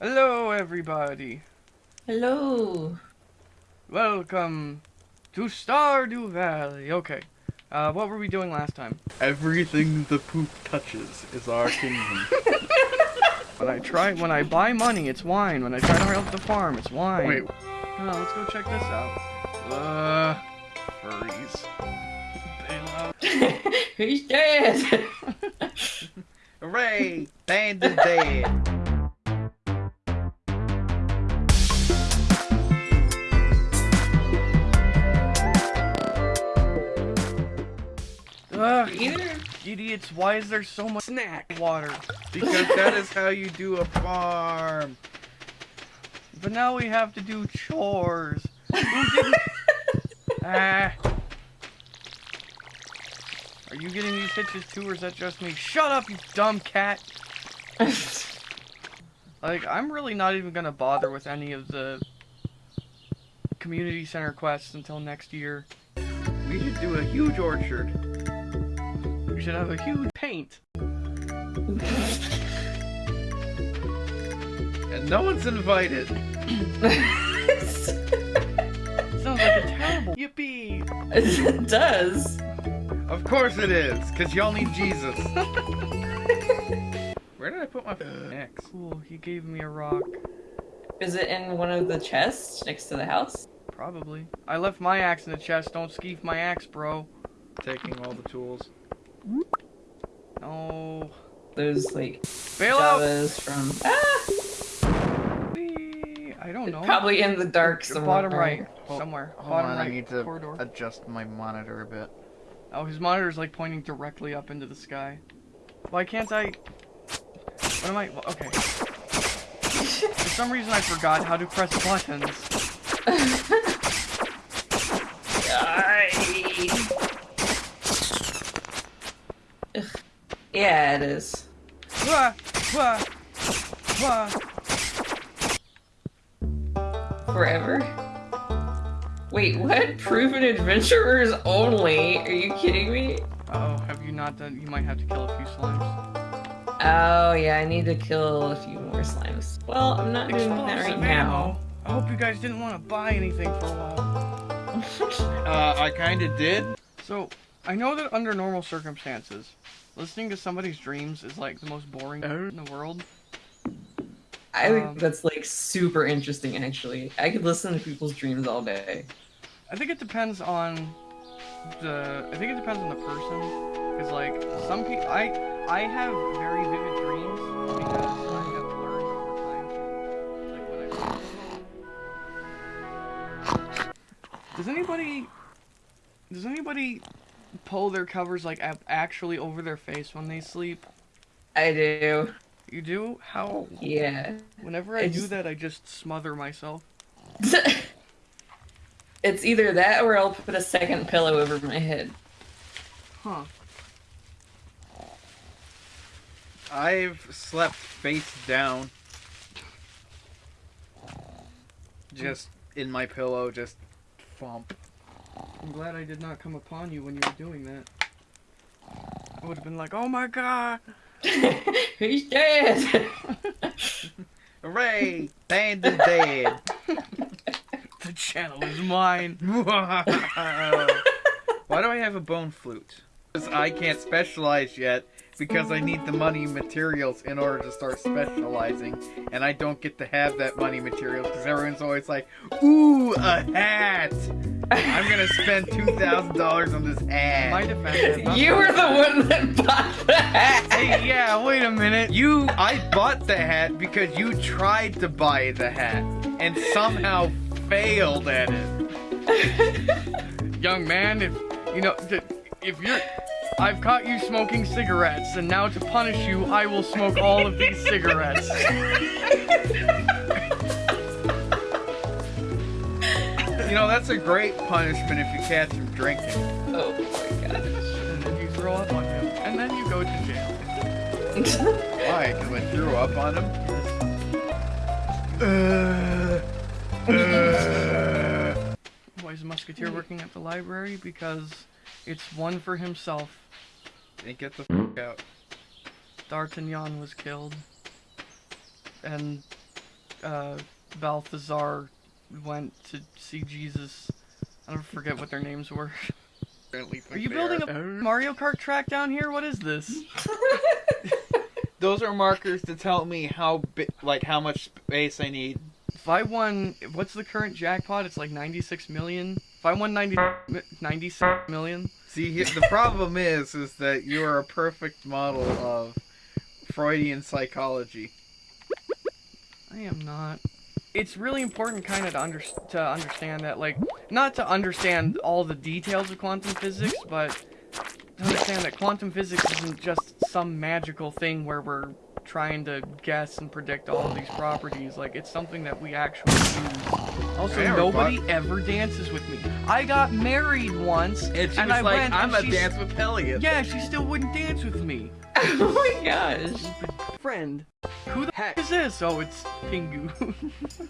Hello, everybody. Hello. Welcome to Stardew Valley. Okay. Uh, what were we doing last time? Everything the poop touches is our kingdom. When I try, when I buy money, it's wine. When I try to help the farm, it's wine. Wait, Oh, let's go check this out. Uh, furries. Bail out. He's dead. hooray! Band is dead. Ugh, Either. idiots, why is there so much snack water? Because that is how you do a farm. But now we have to do chores. Who didn't? Ah. Are you getting these hitches too, or is that just me? Shut up, you dumb cat! Like, I'm really not even gonna bother with any of the community center quests until next year. We should do a huge orchard. We should have a huge paint. And no one's invited. Sounds like a terrible yippee. it does. Of course it is, because y'all need Jesus. Where did I put my axe? Cool, he gave me a rock. Is it in one of the chests next to the house? Probably. I left my axe in the chest. Don't skeef my axe, bro. Taking all the tools. No. Those like Bail out! Javas from ah, Whee! I don't know. probably in the dark somewhere. bottom right. Hold- somewhere. Hold bottom on, right I need to corridor. adjust my monitor a bit. Oh, his monitor's like pointing directly up into the sky. Why can't I? What am I? well, Okay. For some reason, I forgot how to press buttons. Ay. Ugh. Yeah, it is. Wah, wah, wah. Forever. Wait, what? Proven adventurers only? Are you kidding me? Uh oh, have you not done? You might have to kill a few slimes. Oh yeah, I need to kill a few more slimes. Well, I'm not doing that right Explosive now. I hope you guys didn't want to buy anything for a while. Uh, I kinda did. So, I know that under normal circumstances, listening to somebody's dreams is like the most boring Oh. in the world. I Um, think that's like super interesting actually. I could listen to people's dreams all day. I think it depends on the. I think it depends on the person, because like some people, I I have very vivid dreams because I have learned over time to like when I. Does anybody? Does anybody pull their covers like actually over their face when they sleep? I do. You do? How? Yeah. Whenever I, I do just- that, I just smother myself. it's either that or I'll put a second pillow over my head. Huh. I've slept face down. Just in my pillow, just thump. I'm glad I did not come upon you when you were doing that. I would have been like, oh my god! He's dead. Hooray! Band is dead. The channel is mine. Why do I have a bone flute? Because I can't specialize yet because I need the money materials in order to start specializing, and I don't get to have that money materials because everyone's always like, "Ooh, a hat! I'm gonna spend two thousand dollars on this In my hat." defense, you were the one that bought the hat. Hey, yeah, wait a minute. You, I bought the hat because you tried to buy the hat and somehow failed at it. Young man, if you know, if you're. I've caught you smoking cigarettes, and now to punish you, I will smoke all of these cigarettes. You know, that's a great punishment if you catch him drinking. Oh my gosh. And then you throw up on him, and then you go to jail. Why? Because I threw up on him? Uh, uh. Why is a musketeer working at the library? Because it's one for himself. Then get the f out. D'Artagnan was killed. And uh, Balthazar went to see Jesus. I don't forget what their names were. Apparently Are you building a Mario Kart track down here? What is this? Those are markers to tell me how bi- like how much space I need. If I won, what's the current jackpot? It's like 96 million. If I won 90, 96 million, See, the problem is, is that you are a perfect model of Freudian psychology. I am not. It's really important, kind of, to, under, to understand that, like, not to understand all the details of quantum physics, but to understand that quantum physics isn't just some magical thing where we're trying to guess and predict all of these properties. Like, it's something that we actually use. Also, Yeah, nobody ever dances with me. I got married once, And she and was I like, went, "I'm and a she's- dance with Elliot." Yeah, she still wouldn't dance with me. oh my gosh. Friend. Who the heck is this? Oh, it's Pingu.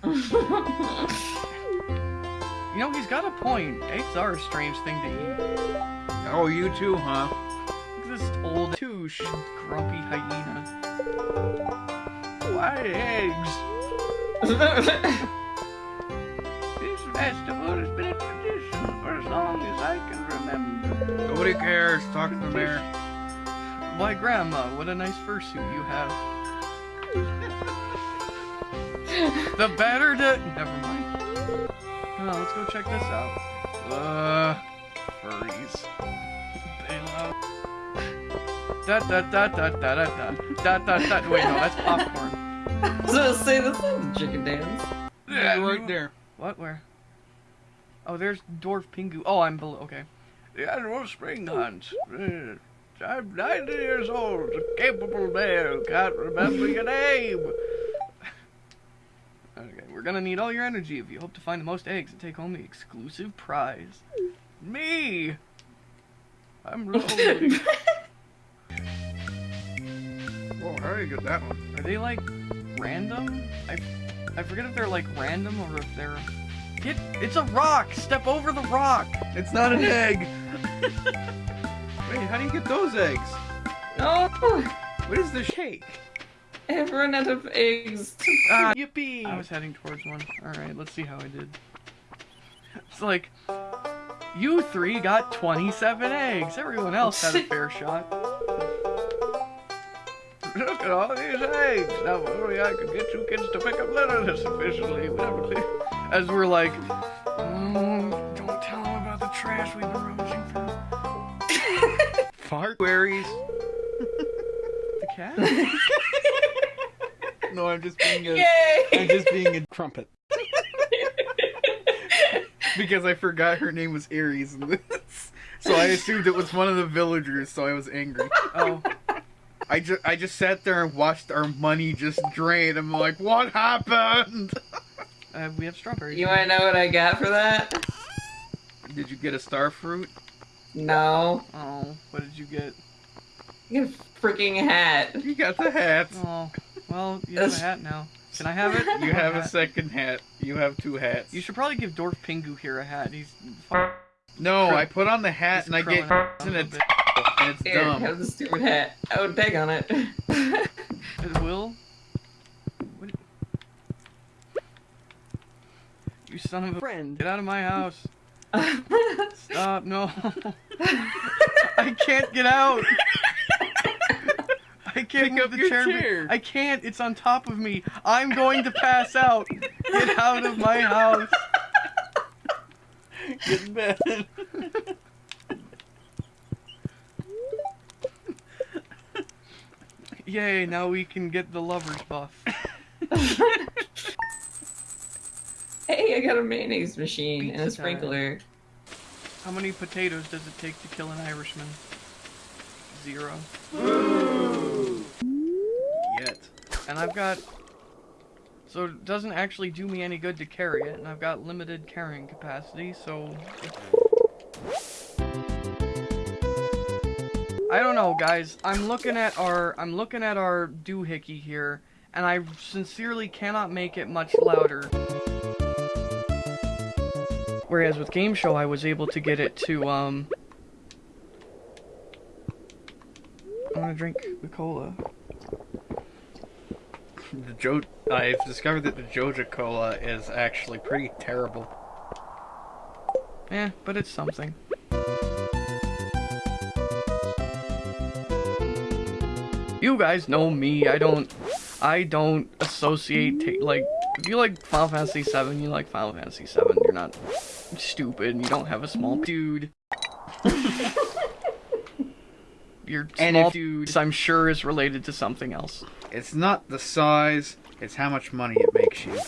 you know, he's got a point. Eggs are a strange thing to eat. Oh, you too, huh? Look at this old touche, grumpy hyena. Why eggs? This festival has been a tradition for as long as I can remember. Nobody cares. Talk to the mayor. Why, Grandma, what a nice fursuit you have. the better to. Never mind. Come on, let's go check this out. Uh, furries. Bail out. Da da da da da da da da da da. Wait, no, that's popcorn. so say this is the chicken dance. Yeah, right there. What? Where? Oh, there's Dwarf Pingu. Oh, I'm below. Okay. The annual spring hunt. I'm 90 years old, a capable male, can't remember your name. Okay, we're gonna need all your energy if you hope to find the most eggs and take home the exclusive prize. Me! I'm rolling. Whoa, how do you get that one? Are they like random? I I forget if they're like random or if they're. Get it's a rock. Step over the rock. It's not an egg. Wait, how do you get those eggs? oh, What is the shake? I have run out of eggs. Ah, yippee! I was heading towards one. All right, let's see how I did. It's like you three got 27 eggs. Everyone else had a fair shot. Look at all these eggs. Now, only I could get you kids to pick up litter sufficiently. We never see. As we're like, Fart queries. The cat? No, I'm just being a. I'm just being a crumpet. because I forgot her name was Aries in this. So I assumed it was one of the villagers, so I was angry. Oh, I just I just sat there and watched our money just drain. I'm like, what happened? uh, we have strawberries. you wanna know what I got for that? Did you get a star fruit? No. Oh, what did you get? You get a freaking hat. You got the hat. Oh, well, you have a hat now. Can I have it? You have a hat. second hat. You have two hats. You should probably give Dwarf Pingu here a hat. He's No, I put on the hat he's and I get crowing out and a it's bit. and it's Here, dumb. have the stupid hat. I would peg on it. It will. What? You son of a friend! Get out of my house! Stop! No! I can't get out! I can't Pick move up the your chair. chair. I can't. It's on top of me. I'm going to pass out. Get out of my house. Get in bed. Yay! Now we can get the lovers buff. hey, I got a mayonnaise machine and a sprinkler. time. How many potatoes does it take to kill an Irishman? Zero. Yet. And I've got. So it doesn't actually do me any good to carry it, and I've got limited carrying capacity, so. I don't know, guys. I'm looking at our I'm looking at our doohickey here, and I sincerely cannot make it much louder. Whereas with Game Show, I was able to get it to um. I want to drink the cola. The Jo I've discovered that the Joja Cola is actually pretty terrible. Eh, but it's something. You guys know me. I don't. I don't associate ta- like. If you like Final Fantasy VII, you like Final Fantasy VII. You're not stupid. and You don't have a small dude. Your And small dude, I'm sure, is related to something else. It's not the size, it's how much money it makes you.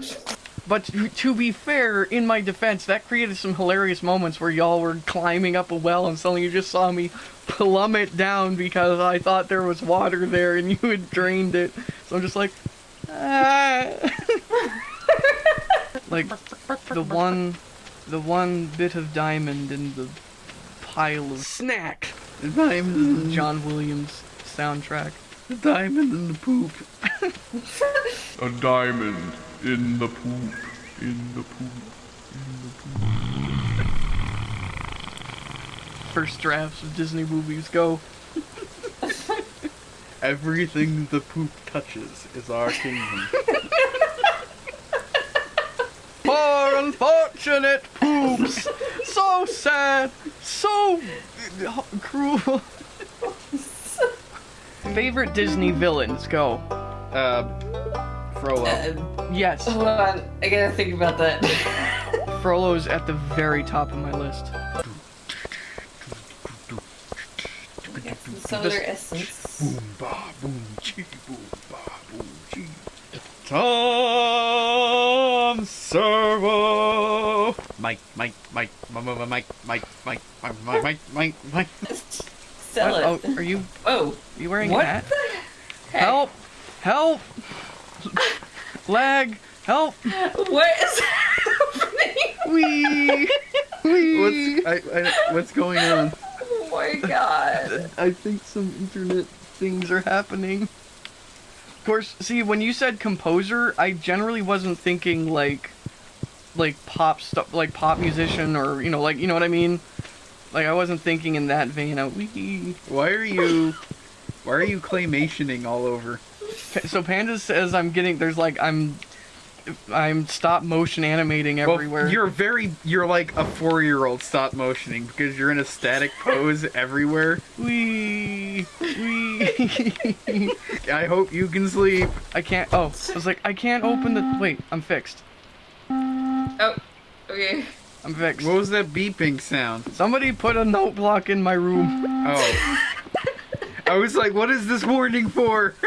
But to, to be fair, in my defense, that created some hilarious moments where y'all were climbing up a well and suddenly you just saw me plummet down because I thought there was water there and you had drained it. So I'm just like, ah. like the one, the one bit of diamond in the pile of snack. The diamond in the hmm. John Williams soundtrack. The diamond in the poop. A diamond in the poop. in the poop, in the poop. First drafts of Disney movies go. Everything the poop touches is our kingdom. Poor unfortunate poops! so sad! So cruel! Favorite Disney villains? Go. Uh, Frollo. Uh, Yes, hold on, I gotta think about that. Frollo's at the very top of my list. Some of their essence. Boom ba boom chee boom ba boom chee. Tom What? it. Oh, are you Whoa. are you wearing What a hat? the heck? Help! Help! Lag! Help! What is happening? Wee! Wee! What's I, I, what's going on? Oh my god. I think some internet things are happening. Of course, see, when you said composer, I generally wasn't thinking like, like pop stuff, like pop musician, or you know, like you know what I mean. Like I wasn't thinking in that vein. I, wee. Why are you? Why are you claymationing all over? So Panda says I'm getting there's like I'm, I'm stop motion animating everywhere. Well, you're very, you're like a four-year-old stop motioning because you're in a static pose everywhere. Wee, wee. I hope you can sleep. I can't. Oh, I was like, I can't open the. Wait, I'm fixed. Oh, okay. I'm fixed. What was that beeping sound? Somebody put a note block in my room. Oh. I was like, what is this warning for?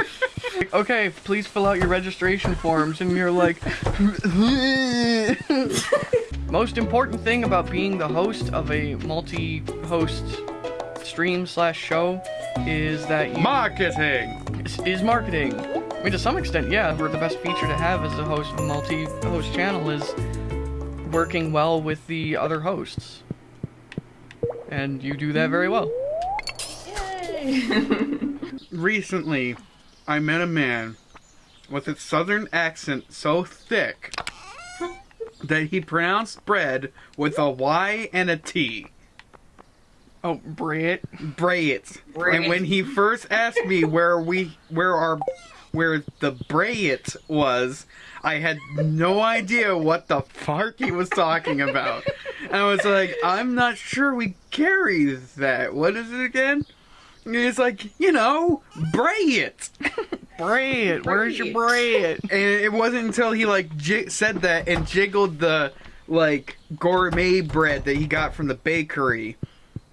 Okay, please fill out your registration forms, and you're like. Most important thing about being the host of a multi-host stream slash show is that you Marketing! is- is marketing. I mean, to some extent, yeah, we're the best feature to have as a host of a multi-host channel is working well with the other hosts. And you do that very well. Recently, I met a man with a southern accent so thick that he pronounced bread with a Y and a T. Oh. Brayet. Brayet. And when he first asked me where we where our where the Brayet was, I had no idea what the fuck he was talking about. and I was like, I'm not sure we carry that. What is it again? And he's like, you know, Brayet. Brett, where's your Brett? And it wasn't until he like j- said that and jiggled the like gourmet bread that he got from the bakery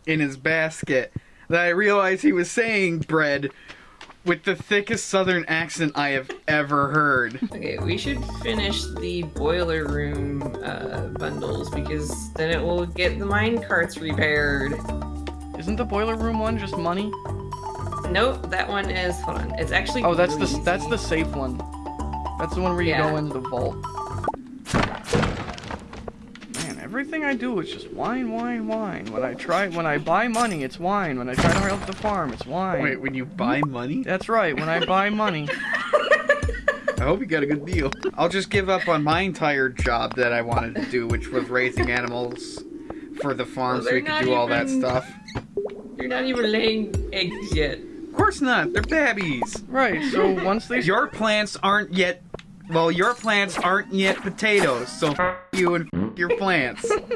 in his basket that I realized he was saying bread with the thickest southern accent I have ever heard. Okay, we should finish the boiler room uh, bundles because then it will get the mine carts repaired. Isn't the boiler room one just money? Nope, that one is. Hold on, it's actually. Oh, that's the greasy. that's the safe one. That's the one where you Yeah. go into the vault. Everything I do is just wine, wine, wine. When I try, when I buy money, it's wine. When I try to help the farm, it's wine. Wait, when you buy money? That's right. When I buy money, I hope you got a good deal. I'll just give up on my entire job that I wanted to do, which was raising animals for the farm Well, so we they're could not do all that stuff. You're not even laying eggs yet. Of course not. They're babies. Right. So once they Your plants aren't yet. Well, your plants aren't yet potatoes, so f- you and f- your plants. you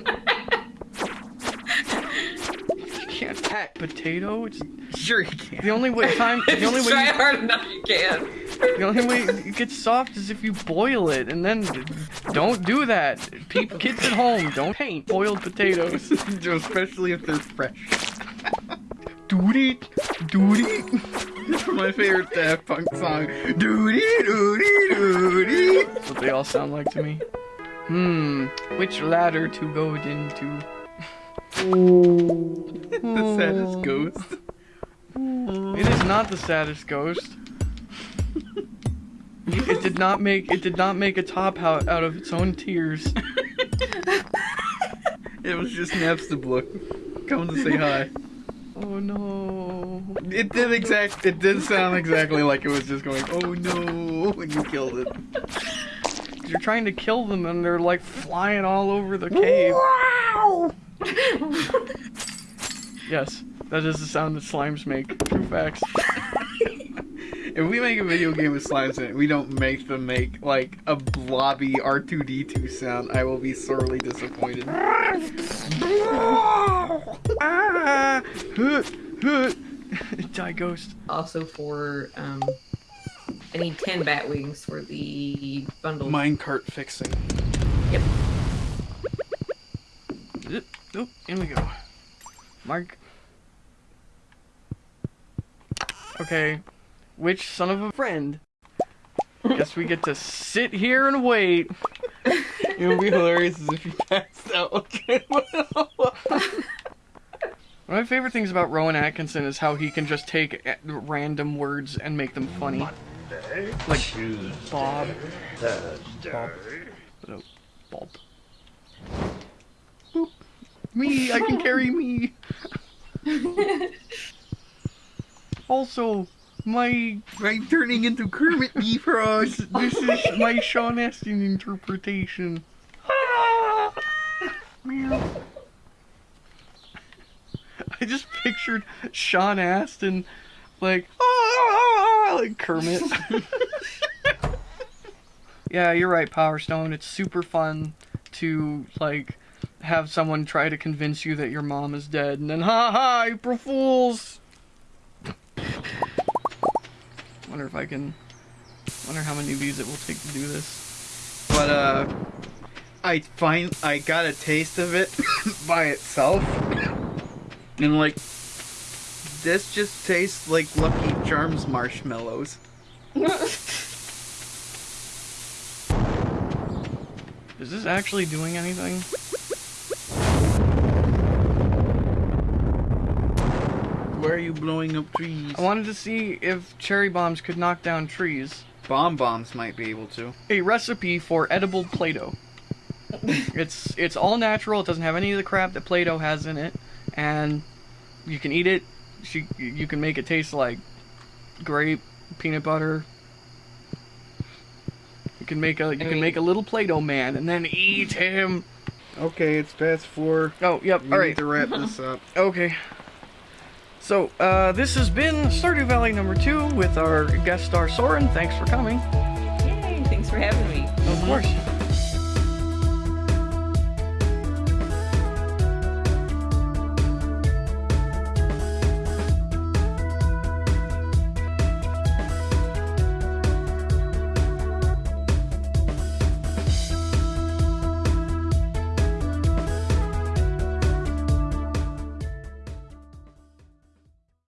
can't hack potato. It's Sure you can. the only way time. The only way. Try You, hard enough you can. the only way it gets soft is if you boil it, and then don't do that. Peop kids at home, don't paint boiled potatoes. Especially if they're fresh. Doody, doody. It's my favorite Daft Punk song. Doody doody doody. That's what they all sound like to me. Hmm, which ladder to go into? the saddest ghost. It is not the saddest ghost. It did not make it did not make a top out, out of its own tears. It was just Napstablook. Coming to say hi. Oh no. It did exact. It did sound exactly like it was just going. Oh no! When you killed it. You're trying to kill them and they're like flying all over the cave. Wow! yes, that is the sound that slimes make. True facts. If we make a video game with slimes in it, we don't make them make like a blobby R2D2 sound. I will be sorely disappointed. Ah! Hut, hut. Die ghost. Also for um, I need ten bat wings for the bundle. Minecart fixing. Yep. Zip. Oh, in we go. Mark. Okay. Which son of a friend? Guess we get to sit here and wait. It would be hilarious if you passed out. Okay. One of my favorite things about Rowan Atkinson is how he can just take random words and make them funny. Like Bob. Bob. No, Bob. Boop. Me, I can carry me. also, my I'm turning into Kermit the Frog. this is my Sean Astin interpretation. Meow. I just pictured Sean Astin like like Kermit. yeah, you're right, Power Stone. It's super fun to like have someone try to convince you that your mom is dead and then ha ha April Fools. Wonder if I can wonder how many views it will take to do this. But uh, I find I got a taste of it by itself, and like this just tastes like Lucky Charms marshmallows. Is this actually doing anything? Why are you blowing up trees? I wanted to see if cherry bombs could knock down trees. Bomb bombs might be able to. A recipe for edible Play-Doh. it's it's all natural. It doesn't have any of the crap that Play-Doh has in it, and you can eat it. She, you can make it taste like grape, peanut butter. You can make a you can mean- make a little Play-Doh man and then eat him. Okay, it's past four. Oh, yep. We all need to wrap this up. Okay. So, uh, this has been Stardew Valley number two with our guest star Soren. Thanks for coming. Yay! Thanks for having me. Of course.